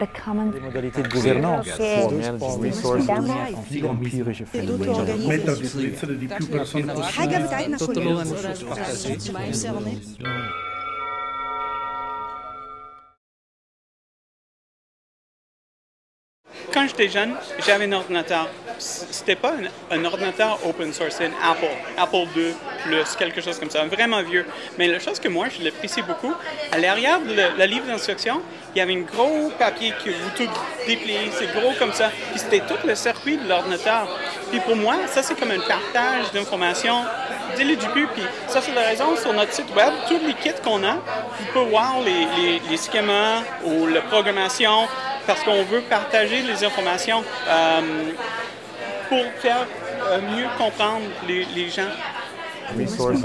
les modalités de gouvernance, Quand j'étais jeune, j'avais un ordinateur. C'était pas un, ordinateur open source, c'est un Apple, Apple II Plus, quelque chose comme ça, vraiment vieux. Mais la chose que moi, je l'apprécie beaucoup, à l'arrière de le livre d'instruction, il y avait un gros papier que vous tout dépliez, c'est gros comme ça. Puis c'était tout le circuit de l'ordinateur. Puis pour moi, ça c'est comme un partage d'informations dès le début. Puis ça c'est la raison, sur notre site web, tous les kits qu'on a, vous pouvez voir les schémas ou la programmation, parce qu'on veut partager les informations euh, pour faire euh, mieux comprendre les, les gens. Resources